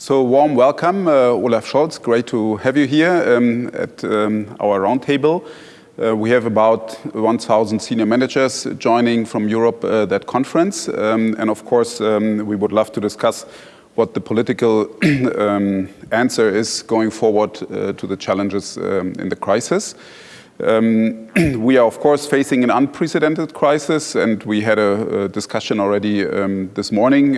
So warm welcome, uh, Olaf Scholz. Great to have you here um, at um, our roundtable. Uh, we have about 1,000 senior managers joining from Europe uh, that conference. Um, and of course, um, we would love to discuss what the political um, answer is going forward uh, to the challenges um, in the crisis. we are, of course, facing an unprecedented crisis, and we had a, a discussion already this morning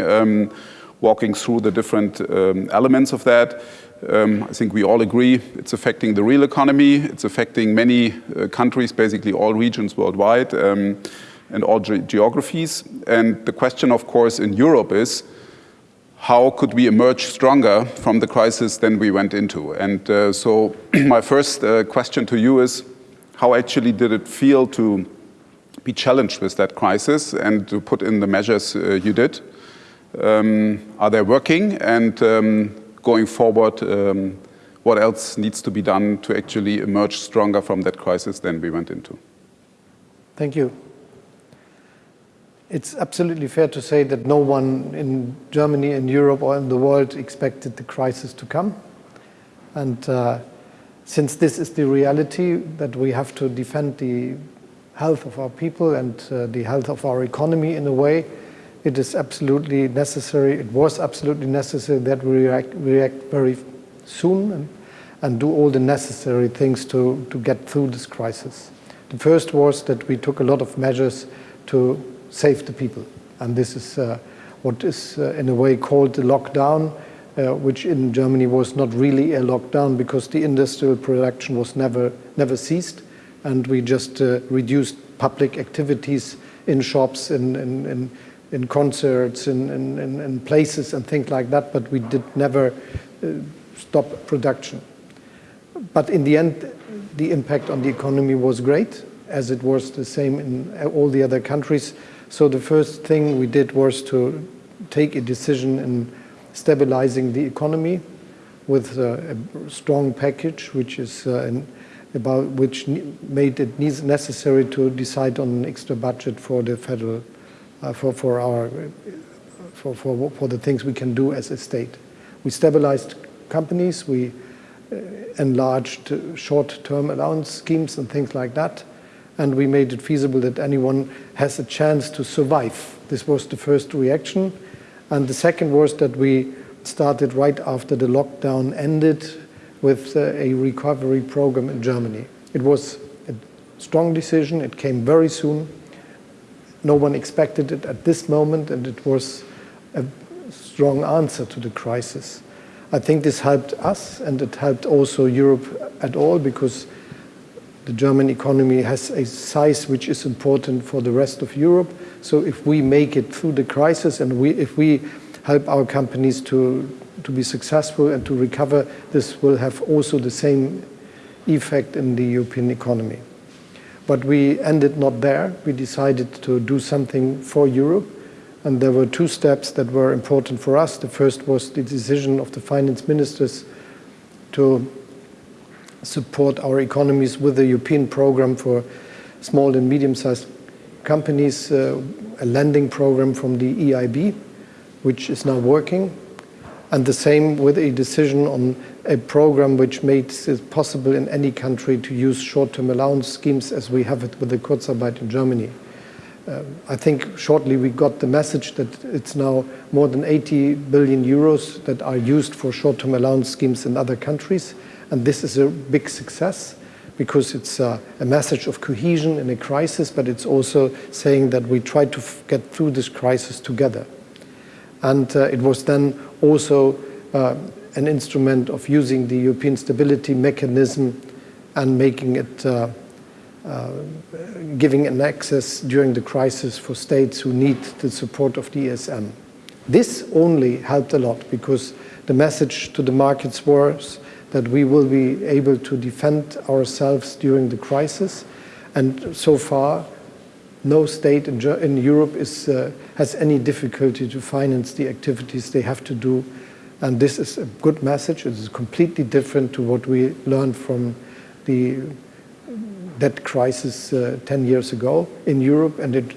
walking through the different um, elements of that. Um, I think we all agree it's affecting the real economy. It's affecting many uh, countries, basically all regions worldwide um, and all ge geographies. And the question, of course, in Europe is, how could we emerge stronger from the crisis than we went into? And uh, so my first uh, question to you is, how actually did it feel to be challenged with that crisis and to put in the measures uh, you did? Um, are they working? And um, going forward, um, what else needs to be done to actually emerge stronger from that crisis than we went into? Thank you. It's absolutely fair to say that no one in Germany, in Europe, or in the world expected the crisis to come. And uh, since this is the reality that we have to defend the health of our people and uh, the health of our economy in a way, it is absolutely necessary, it was absolutely necessary that we react, react very soon and, and do all the necessary things to, to get through this crisis. The first was that we took a lot of measures to save the people. And this is uh, what is uh, in a way called the lockdown, uh, which in Germany was not really a lockdown because the industrial production was never, never ceased. And we just uh, reduced public activities in shops, in, in, in in concerts, in, in, in, places and things like that, but we did never uh, stop production. But in the end, the impact on the economy was great, as it was the same in all the other countries. So the first thing we did was to take a decision in stabilizing the economy with a, a strong package, which is uh, in, about which made it necessary to decide on an extra budget for the federal uh, for, for, our, for, for, for the things we can do as a state. We stabilized companies, we uh, enlarged short-term allowance schemes and things like that, and we made it feasible that anyone has a chance to survive. This was the first reaction. And the second was that we started right after the lockdown ended with uh, a recovery program in Germany. It was a strong decision, it came very soon, no one expected it at this moment, and it was a strong answer to the crisis. I think this helped us, and it helped also Europe at all, because the German economy has a size which is important for the rest of Europe. So if we make it through the crisis, and we, if we help our companies to, to be successful and to recover, this will have also the same effect in the European economy. But we ended not there. We decided to do something for Europe. And there were two steps that were important for us. The first was the decision of the finance ministers to support our economies with a European program for small and medium-sized companies, uh, a lending program from the EIB, which is now working. And the same with a decision on a program which makes it possible in any country to use short-term allowance schemes as we have it with the Kurzarbeit in Germany. Uh, I think shortly we got the message that it's now more than 80 billion euros that are used for short-term allowance schemes in other countries. And this is a big success because it's uh, a message of cohesion in a crisis, but it's also saying that we try to get through this crisis together. And uh, it was then also uh, an instrument of using the European stability mechanism and making it, uh, uh, giving an access during the crisis for states who need the support of the ESM. This only helped a lot because the message to the markets was that we will be able to defend ourselves during the crisis. And so far, no state in, Europe is, uh, has any difficulty to finance the activities they have to do and this is a good message. It is completely different to what we learned from the debt crisis uh, 10 years ago in Europe. And it,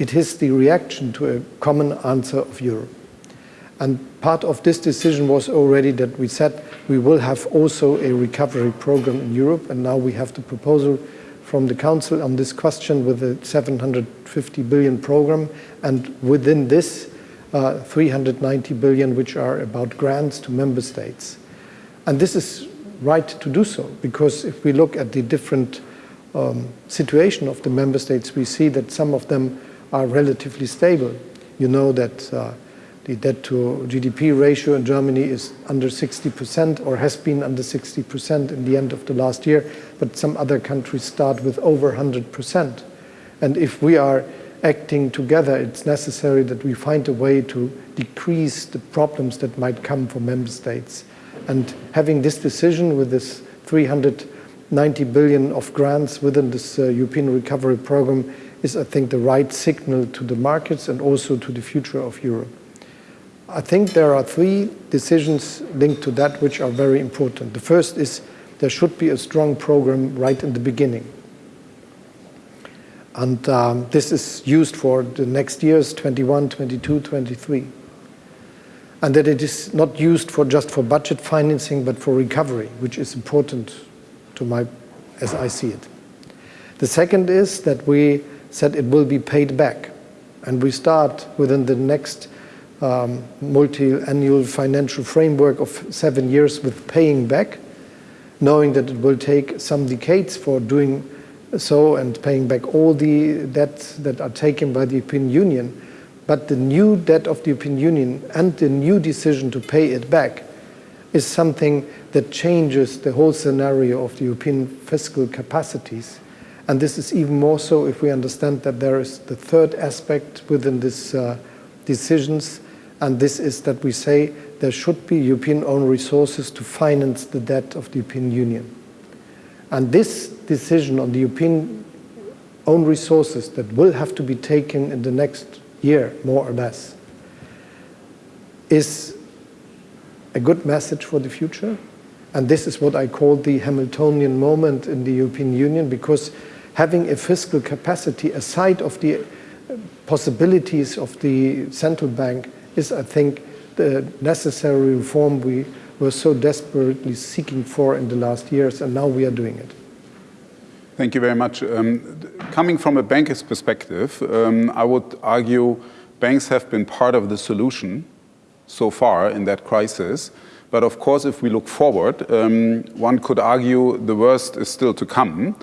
it is the reaction to a common answer of Europe. And part of this decision was already that we said we will have also a recovery program in Europe, and now we have the proposal from the Council on this question with a 750 billion program, and within this, uh, 390 billion, which are about grants to member states. And this is right to do so, because if we look at the different um, situation of the member states, we see that some of them are relatively stable. You know that uh, the debt to GDP ratio in Germany is under 60% or has been under 60% in the end of the last year, but some other countries start with over 100%. And if we are acting together, it's necessary that we find a way to decrease the problems that might come for member states. And having this decision with this 390 billion of grants within this uh, European Recovery Program is, I think, the right signal to the markets and also to the future of Europe. I think there are three decisions linked to that which are very important. The first is there should be a strong program right in the beginning. And um, this is used for the next years, 21, 22, 23. And that it is not used for just for budget financing, but for recovery, which is important to my, as I see it. The second is that we said it will be paid back. And we start within the next um, multi-annual financial framework of seven years with paying back, knowing that it will take some decades for doing so and paying back all the debts that are taken by the European Union. But the new debt of the European Union and the new decision to pay it back is something that changes the whole scenario of the European fiscal capacities. And this is even more so if we understand that there is the third aspect within these uh, decisions, and this is that we say there should be European own resources to finance the debt of the European Union. And this decision on the European own resources that will have to be taken in the next year, more or less, is a good message for the future. And this is what I call the Hamiltonian moment in the European Union, because having a fiscal capacity aside of the possibilities of the central bank is, I think, the necessary reform we were so desperately seeking for in the last years, and now we are doing it. Thank you very much. Um, coming from a banker's perspective, um, I would argue banks have been part of the solution so far in that crisis. But of course, if we look forward, um, one could argue the worst is still to come.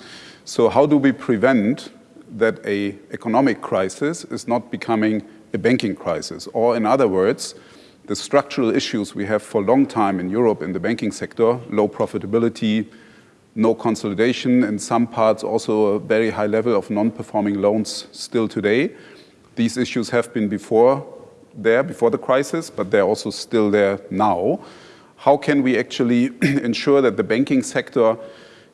So how do we prevent that a economic crisis is not becoming a banking crisis. Or in other words, the structural issues we have for a long time in Europe in the banking sector, low profitability, no consolidation, in some parts also a very high level of non-performing loans still today. These issues have been before there, before the crisis, but they're also still there now. How can we actually ensure that the banking sector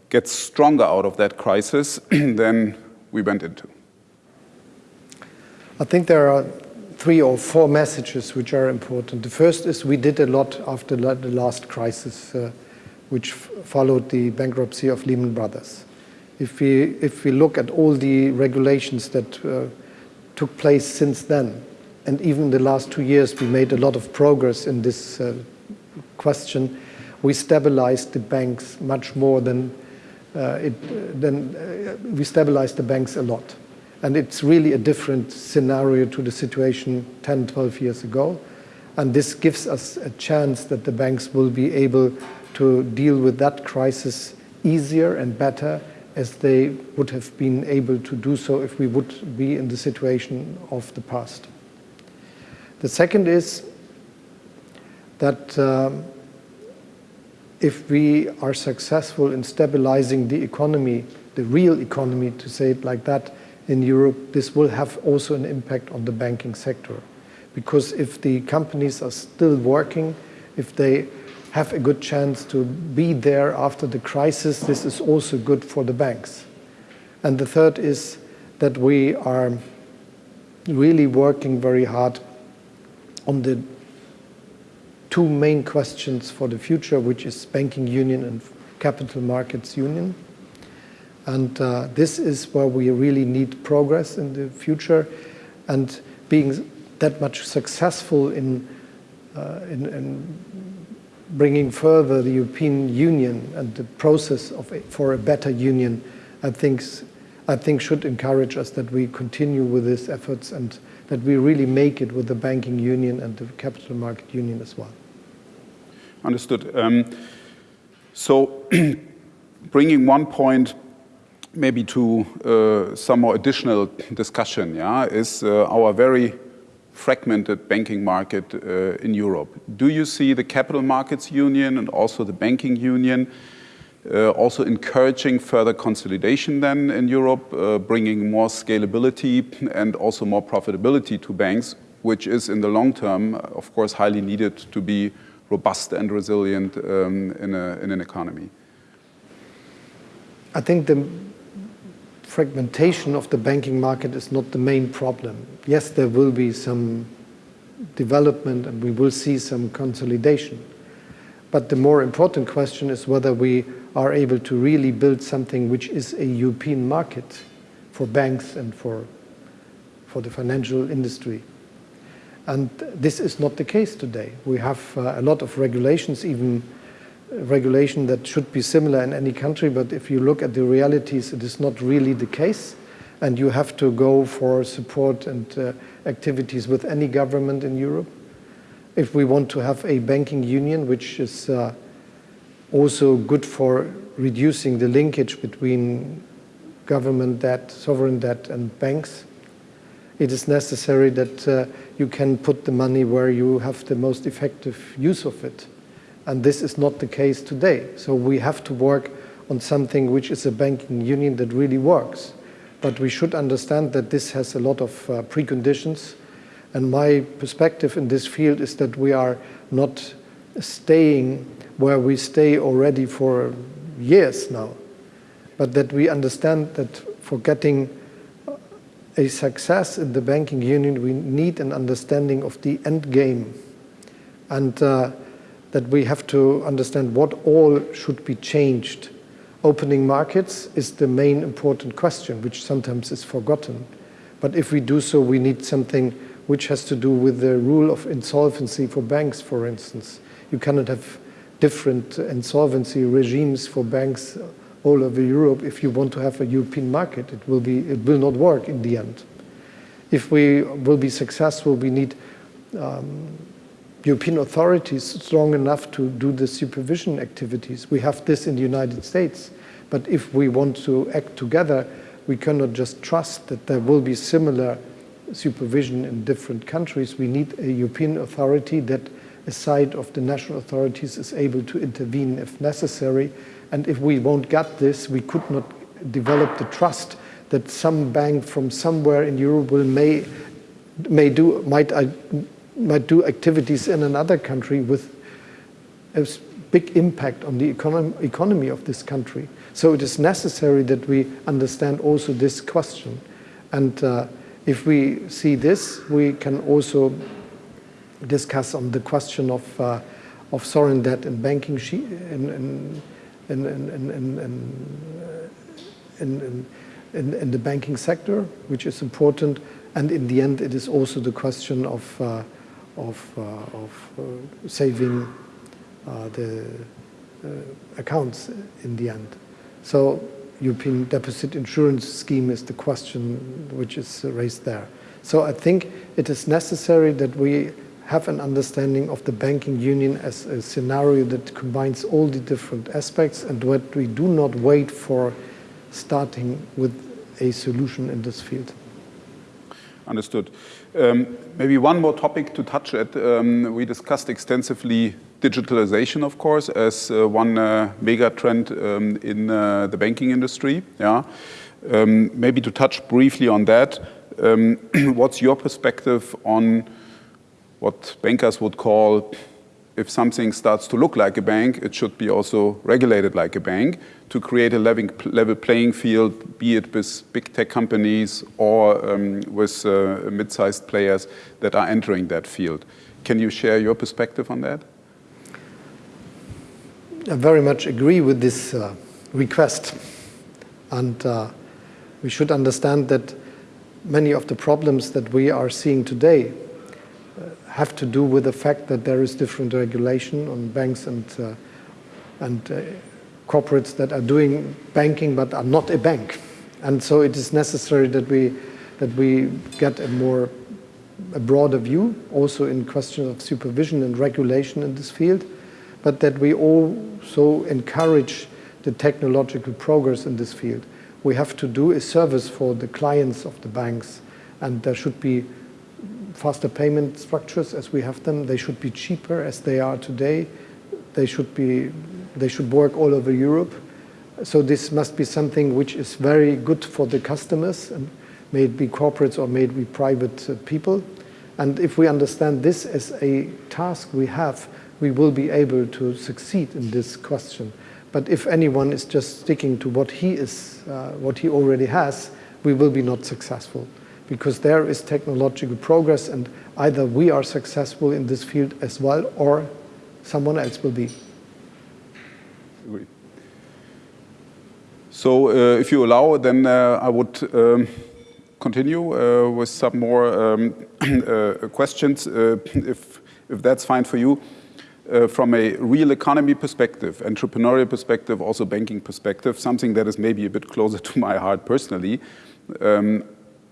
gets stronger out of that crisis than we went into? I think there are three or four messages which are important. The first is we did a lot after the last crisis, uh, which followed the bankruptcy of Lehman Brothers. If we, if we look at all the regulations that uh, took place since then, and even the last two years we made a lot of progress in this uh, question, we stabilized the banks much more than, uh, it, than uh, we stabilized the banks a lot. And it's really a different scenario to the situation 10, 12 years ago. And this gives us a chance that the banks will be able to deal with that crisis easier and better as they would have been able to do so if we would be in the situation of the past. The second is that um, if we are successful in stabilizing the economy, the real economy, to say it like that, in Europe, this will have also an impact on the banking sector. Because if the companies are still working, if they have a good chance to be there after the crisis, this is also good for the banks. And the third is that we are really working very hard on the two main questions for the future, which is banking union and capital markets union. And uh, this is where we really need progress in the future. And being that much successful in uh, in, in, bringing further the European Union and the process of for a better union, I think, I think should encourage us that we continue with these efforts and that we really make it with the banking union and the capital market union as well. Understood. Um, so bringing one point maybe to uh, some more additional discussion, yeah, is uh, our very fragmented banking market uh, in Europe. Do you see the capital markets union and also the banking union uh, also encouraging further consolidation then in Europe, uh, bringing more scalability and also more profitability to banks, which is in the long term, of course, highly needed to be robust and resilient um, in, a, in an economy? I think the fragmentation of the banking market is not the main problem. Yes, there will be some development and we will see some consolidation. But the more important question is whether we are able to really build something which is a European market for banks and for, for the financial industry. And this is not the case today. We have uh, a lot of regulations, even regulation that should be similar in any country, but if you look at the realities, it is not really the case. And you have to go for support and uh, activities with any government in Europe. If we want to have a banking union, which is uh, also good for reducing the linkage between government debt, sovereign debt, and banks, it is necessary that uh, you can put the money where you have the most effective use of it. And this is not the case today. So we have to work on something which is a banking union that really works. But we should understand that this has a lot of uh, preconditions. And my perspective in this field is that we are not staying where we stay already for years now, but that we understand that for getting a success in the banking union, we need an understanding of the end game. And uh, that we have to understand what all should be changed. Opening markets is the main important question, which sometimes is forgotten. But if we do so, we need something which has to do with the rule of insolvency for banks, for instance. You cannot have different insolvency regimes for banks all over Europe if you want to have a European market. It will, be, it will not work in the end. If we will be successful, we need um, European authorities strong enough to do the supervision activities. We have this in the United States. But if we want to act together, we cannot just trust that there will be similar supervision in different countries. We need a European authority that, aside of the national authorities, is able to intervene if necessary. And if we won't get this, we could not develop the trust that some bank from somewhere in Europe will may may do might uh, might do activities in another country with a big impact on the econom economy of this country. So it is necessary that we understand also this question. And uh, if we see this, we can also discuss on the question of, uh, of sovereign debt and banking in, in, in, in, the banking sector, which is important. And in the end, it is also the question of uh, of, uh, of uh, saving uh, the accounts in the end. So European deposit insurance scheme is the question which is raised there. So I think it is necessary that we have an understanding of the banking union as a scenario that combines all the different aspects and that we do not wait for starting with a solution in this field. Understood. Um, maybe one more topic to touch at. Um, we discussed extensively digitalization, of course, as uh, one uh, mega trend um, in uh, the banking industry. Yeah. Um, maybe to touch briefly on that, um, what's your perspective on what bankers would call if something starts to look like a bank, it should be also regulated like a bank to create a level playing field, be it with big tech companies or um, with uh, mid-sized players that are entering that field. Can you share your perspective on that? I very much agree with this uh, request. And uh, we should understand that many of the problems that we are seeing today have to do with the fact that there is different regulation on banks and, uh, and uh, corporates that are doing banking but are not a bank. And so it is necessary that we, that we get a more a broader view, also in questions of supervision and regulation in this field, but that we also encourage the technological progress in this field. We have to do a service for the clients of the banks, and there should be faster payment structures as we have them. They should be cheaper as they are today. They should, be, they should work all over Europe. So this must be something which is very good for the customers, may it be corporates or may it be private uh, people. And if we understand this as a task we have, we will be able to succeed in this question. But if anyone is just sticking to what he is, uh, what he already has, we will be not successful because there is technological progress and either we are successful in this field as well or someone else will be. Agree. So uh, if you allow, then uh, I would um, continue uh, with some more um, uh, questions, uh, if, if that's fine for you. Uh, from a real economy perspective, entrepreneurial perspective, also banking perspective, something that is maybe a bit closer to my heart personally. Um,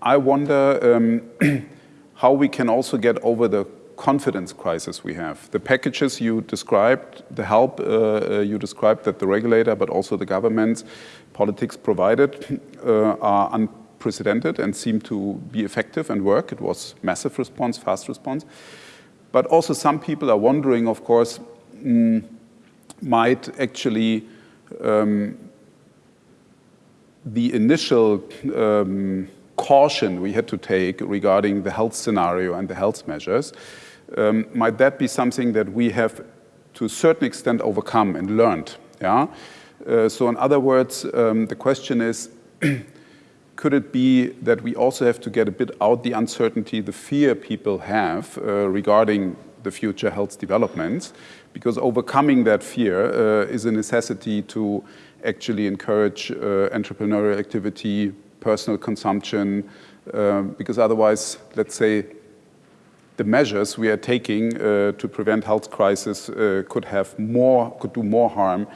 I wonder um, how we can also get over the confidence crisis we have. The packages you described, the help uh, uh, you described that the regulator, but also the governments, politics provided uh, are unprecedented and seem to be effective and work. It was massive response, fast response. But also some people are wondering, of course, mm, might actually um, the initial um, caution we had to take regarding the health scenario and the health measures, um, might that be something that we have to a certain extent overcome and learned? Yeah? Uh, so in other words, um, the question is, could it be that we also have to get a bit out the uncertainty, the fear people have uh, regarding the future health developments? Because overcoming that fear uh, is a necessity to actually encourage uh, entrepreneurial activity, personal consumption, uh, because otherwise, let's say, the measures we are taking uh, to prevent health crisis uh, could have more, could do more harm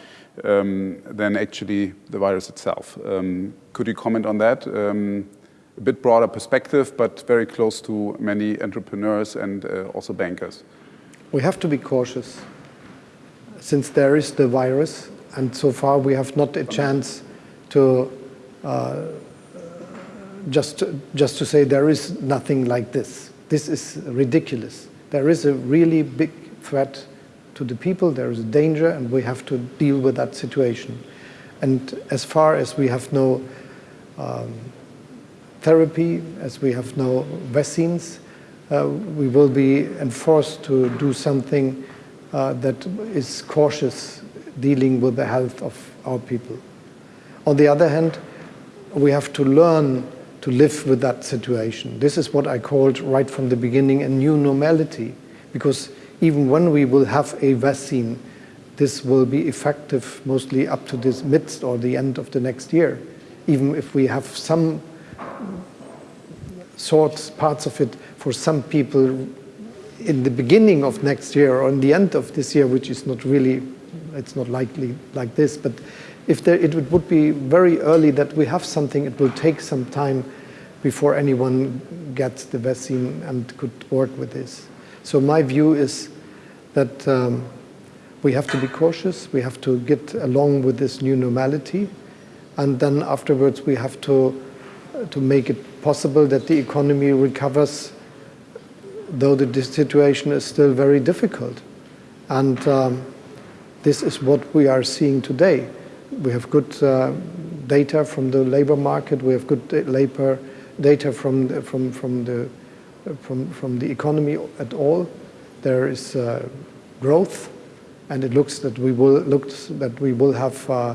um, than actually the virus itself. Um, could you comment on that? Um, a bit broader perspective, but very close to many entrepreneurs and uh, also bankers. We have to be cautious since there is the virus, and so far we have not a chance to uh, just, just to say there is nothing like this. This is ridiculous. There is a really big threat to the people, there is a danger, and we have to deal with that situation. And as far as we have no um, therapy, as we have no vaccines, uh, we will be enforced to do something uh, that is cautious dealing with the health of our people. On the other hand, we have to learn to live with that situation. This is what I called right from the beginning a new normality, because even when we will have a vaccine, this will be effective mostly up to this midst or the end of the next year. Even if we have some sorts, parts of it for some people in the beginning of next year or in the end of this year, which is not really, it's not likely like this, but if there, it would be very early that we have something, it will take some time before anyone gets the vaccine and could work with this. So my view is that um, we have to be cautious, we have to get along with this new normality, and then afterwards we have to, to make it possible that the economy recovers, though the situation is still very difficult. And um, this is what we are seeing today. We have good uh, data from the labor market, we have good labor data from the, from, from, the, from, from the economy at all. There is uh, growth, and it looks that we will, looks that we will have uh,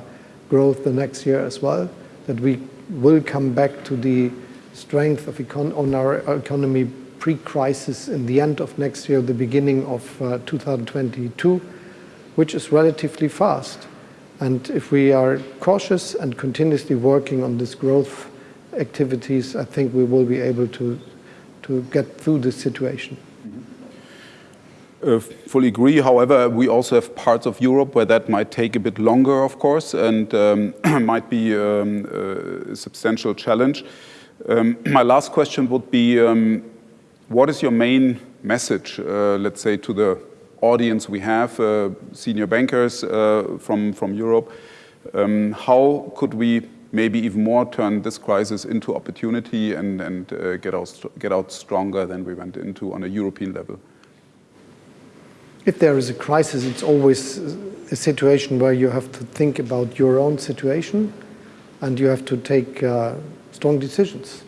growth the next year as well, that we will come back to the strength of econ on our economy pre-crisis in the end of next year, the beginning of uh, 2022, which is relatively fast. And if we are cautious and continuously working on this growth activities, I think we will be able to, to get through this situation. Mm -hmm. Uh, fully agree. However, we also have parts of Europe where that might take a bit longer, of course, and um, might be um, a substantial challenge. Um, my last question would be, um, what is your main message, uh, let's say, to the audience we have, uh, senior bankers uh, from, from Europe? Um, how could we maybe even more turn this crisis into opportunity and, and uh, get, out, get out stronger than we went into on a European level? if there is a crisis, it's always a situation where you have to think about your own situation and you have to take uh, strong decisions.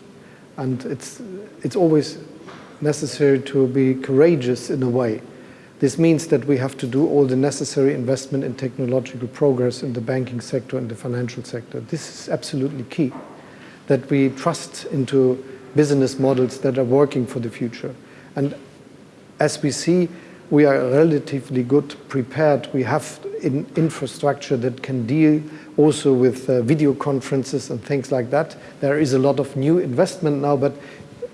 And it's, it's always necessary to be courageous in a way. This means that we have to do all the necessary investment in technological progress in the banking sector and the financial sector. This is absolutely key, that we trust into business models that are working for the future. And as we see, we are relatively good prepared. We have in infrastructure that can deal also with uh, video conferences and things like that. There is a lot of new investment now, but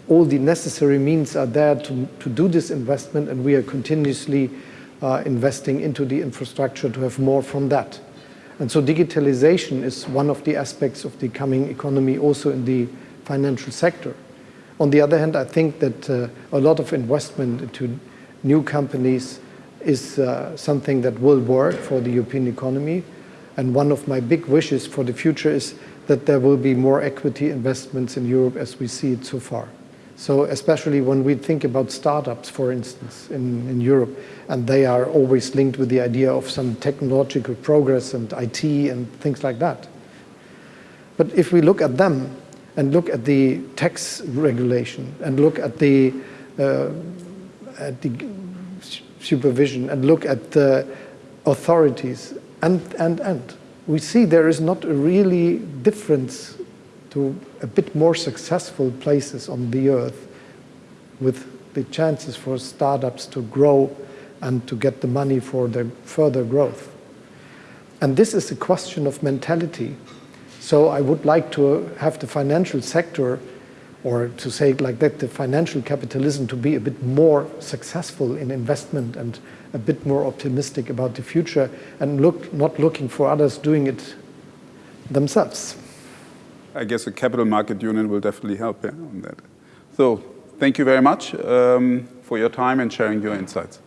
all the necessary means are there to, to do this investment and we are continuously uh, investing into the infrastructure to have more from that. And so digitalization is one of the aspects of the coming economy also in the financial sector. On the other hand, I think that uh, a lot of investment into new companies is uh, something that will work for the European economy. And one of my big wishes for the future is that there will be more equity investments in Europe as we see it so far. So especially when we think about startups, for instance, in, in Europe, and they are always linked with the idea of some technological progress and IT and things like that. But if we look at them and look at the tax regulation and look at the uh, at the supervision and look at the authorities and, and, and. We see there is not a really difference to a bit more successful places on the earth with the chances for startups to grow and to get the money for their further growth. And this is a question of mentality. So I would like to have the financial sector or to say it like that, the financial capitalism to be a bit more successful in investment and a bit more optimistic about the future and look, not looking for others doing it themselves. I guess a capital market union will definitely help yeah, on that. So thank you very much um, for your time and sharing your insights.